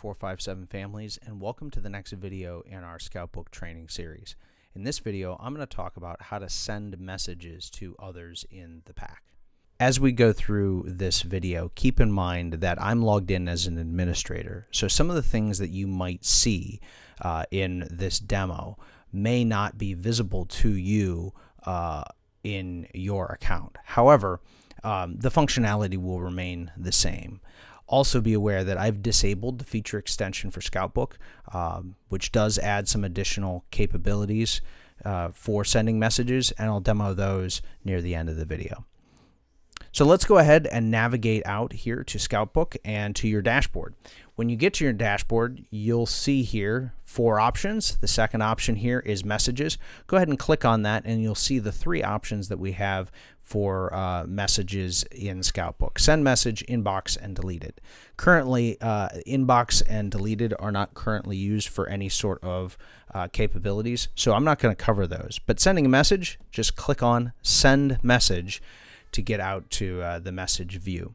457 families and welcome to the next video in our Scoutbook training series. In this video, I'm going to talk about how to send messages to others in the pack. As we go through this video, keep in mind that I'm logged in as an administrator, so some of the things that you might see uh, in this demo may not be visible to you uh, in your account. However, um, the functionality will remain the same. Also be aware that I've disabled the feature extension for Scoutbook, um, which does add some additional capabilities uh, for sending messages, and I'll demo those near the end of the video. So let's go ahead and navigate out here to Scoutbook and to your dashboard. When you get to your dashboard, you'll see here four options. The second option here is messages. Go ahead and click on that and you'll see the three options that we have for uh, messages in Scoutbook. Send message, inbox, and deleted. Currently, uh, inbox and deleted are not currently used for any sort of uh, capabilities, so I'm not going to cover those. But sending a message, just click on send message to get out to uh, the message view.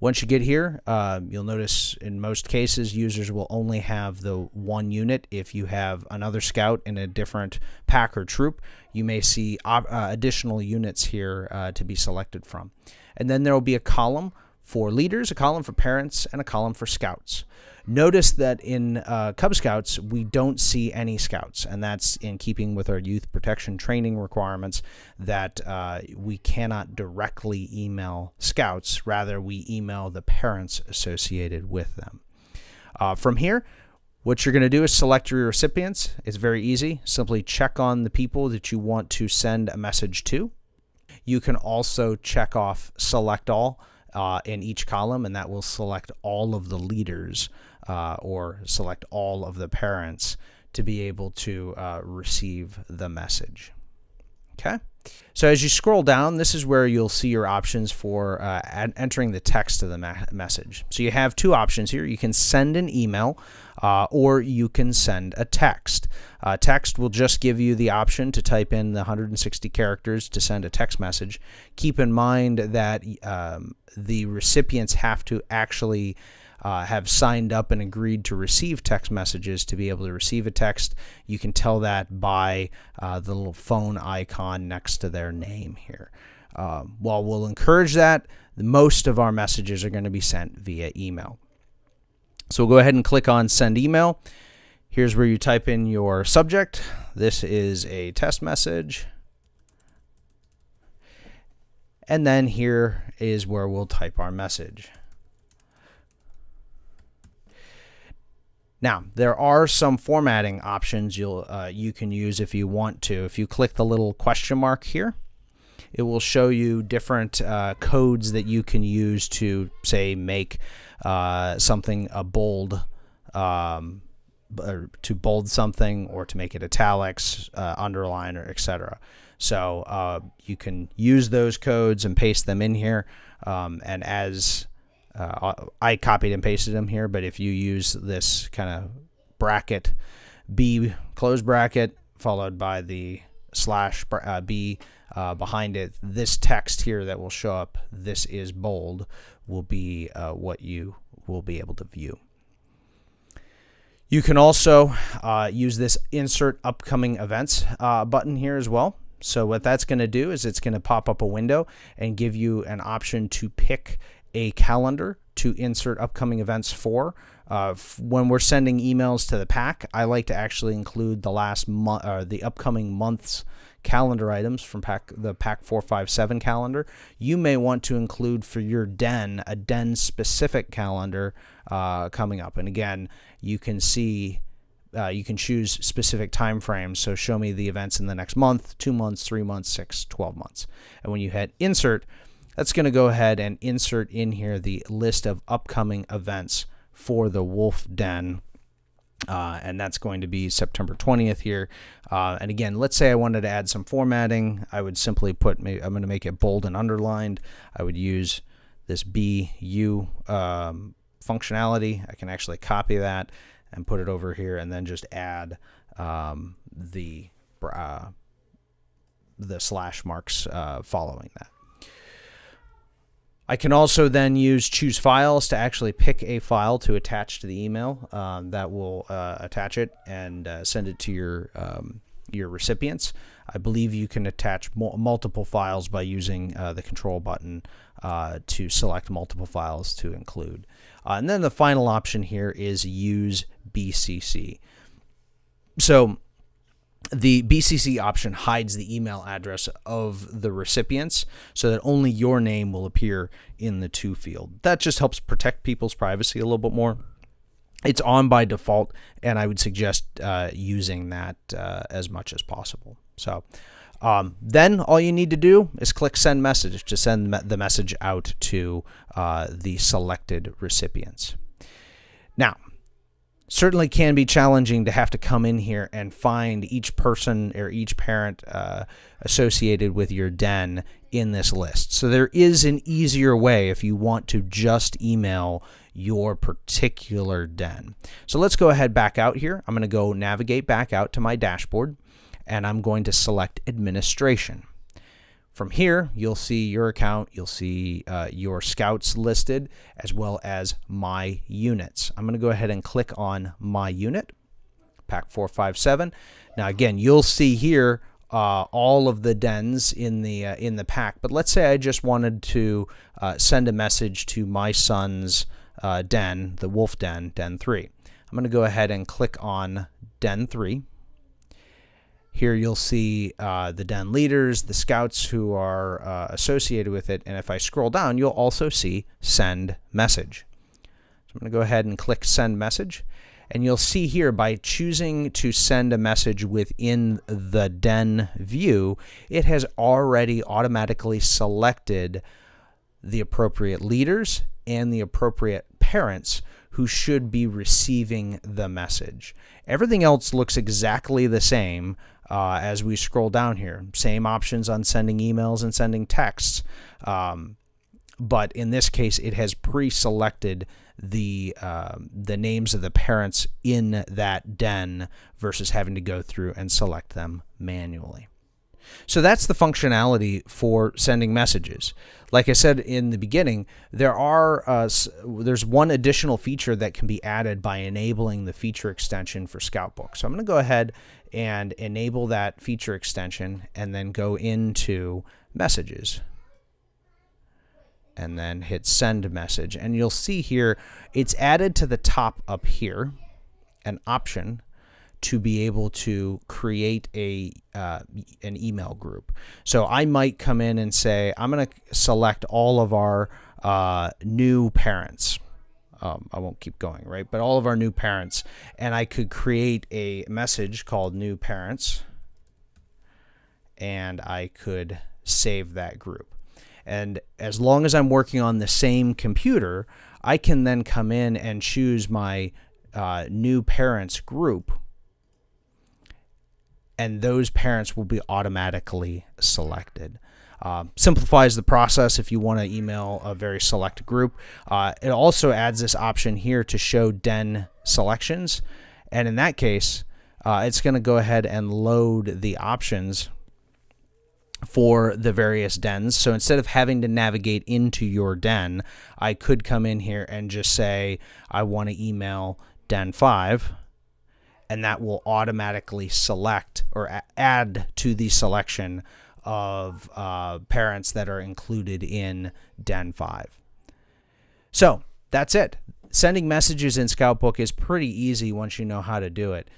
Once you get here, uh, you'll notice in most cases users will only have the one unit. If you have another scout in a different pack or troop, you may see uh, additional units here uh, to be selected from. And then there will be a column for leaders, a column for parents, and a column for scouts. Notice that in uh, Cub Scouts, we don't see any scouts, and that's in keeping with our youth protection training requirements that uh, we cannot directly email scouts. Rather, we email the parents associated with them. Uh, from here, what you're going to do is select your recipients. It's very easy. Simply check on the people that you want to send a message to. You can also check off select all uh, in each column, and that will select all of the leaders uh, or select all of the parents to be able to uh, receive the message. Okay. So as you scroll down, this is where you'll see your options for uh, entering the text of the message. So you have two options here. You can send an email uh, or you can send a text. Uh, text will just give you the option to type in the 160 characters to send a text message. Keep in mind that um, the recipients have to actually uh, have signed up and agreed to receive text messages to be able to receive a text. You can tell that by uh, the little phone icon next to their name here. Um, while we'll encourage that, most of our messages are going to be sent via email. So we'll go ahead and click on send email. Here's where you type in your subject. This is a test message. And then here is where we'll type our message. Now, there are some formatting options you'll uh, you can use if you want to. If you click the little question mark here, it will show you different uh, codes that you can use to, say, make uh, something a bold, um, to bold something or to make it italics, uh, underline, or etc. So uh, you can use those codes and paste them in here. Um, and as uh, I copied and pasted them here, but if you use this kind of bracket, B close bracket, followed by the slash uh, B uh, behind it, this text here that will show up, this is bold, will be uh, what you will be able to view. You can also uh, use this insert upcoming events uh, button here as well. So what that's going to do is it's going to pop up a window and give you an option to pick a calendar to insert upcoming events for. Uh, when we're sending emails to the pack, I like to actually include the last month, uh, the upcoming month's calendar items from pack the pack 457 calendar. You may want to include for your den a den specific calendar uh, coming up. And again, you can see uh, you can choose specific time frames. So show me the events in the next month, two months, three months, six, 12 months. And when you hit insert, that's going to go ahead and insert in here the list of upcoming events for the Wolf Den. Uh, and that's going to be September 20th here. Uh, and again, let's say I wanted to add some formatting. I would simply put, I'm going to make it bold and underlined. I would use this BU um, functionality. I can actually copy that and put it over here and then just add um, the, uh, the slash marks uh, following that. I can also then use choose files to actually pick a file to attach to the email um, that will uh, attach it and uh, send it to your um, your recipients. I believe you can attach multiple files by using uh, the control button uh, to select multiple files to include. Uh, and then the final option here is use BCC. So the BCC option hides the email address of the recipients so that only your name will appear in the to field. That just helps protect people's privacy a little bit more. It's on by default, and I would suggest uh, using that uh, as much as possible. So um, then all you need to do is click send message to send the message out to uh, the selected recipients. Now, certainly can be challenging to have to come in here and find each person or each parent uh, associated with your den in this list. So there is an easier way if you want to just email your particular den. So let's go ahead back out here. I'm going to go navigate back out to my dashboard and I'm going to select administration. From here, you'll see your account, you'll see uh, your scouts listed, as well as my units. I'm going to go ahead and click on my unit, pack 457. Now again, you'll see here uh, all of the dens in the uh, in the pack. But let's say I just wanted to uh, send a message to my son's uh, den, the wolf den, den 3. I'm going to go ahead and click on den 3. Here you'll see uh, the den leaders, the scouts who are uh, associated with it, and if I scroll down, you'll also see send message. So I'm going to go ahead and click send message, and you'll see here by choosing to send a message within the den view, it has already automatically selected the appropriate leaders and the appropriate parents who should be receiving the message. Everything else looks exactly the same uh, as we scroll down here. Same options on sending emails and sending texts. Um, but in this case, it has pre-selected the uh, the names of the parents in that den versus having to go through and select them manually. So that's the functionality for sending messages. Like I said in the beginning, there are uh, there's one additional feature that can be added by enabling the feature extension for Scoutbook. So I'm going to go ahead and enable that feature extension and then go into messages and then hit send message. And you'll see here, it's added to the top up here, an option to be able to create a uh, an email group. So I might come in and say, I'm going to select all of our uh, new parents. Um, I won't keep going, right? But all of our new parents, and I could create a message called new parents, and I could save that group. And as long as I'm working on the same computer, I can then come in and choose my uh, new parents group and those parents will be automatically selected. Uh, simplifies the process if you want to email a very select group. Uh, it also adds this option here to show den selections. And in that case, uh, it's going to go ahead and load the options for the various dens. So instead of having to navigate into your den, I could come in here and just say, I want to email den 5 and that will automatically select or add to the selection of uh, parents that are included in Den 5. So that's it. Sending messages in Scoutbook is pretty easy once you know how to do it.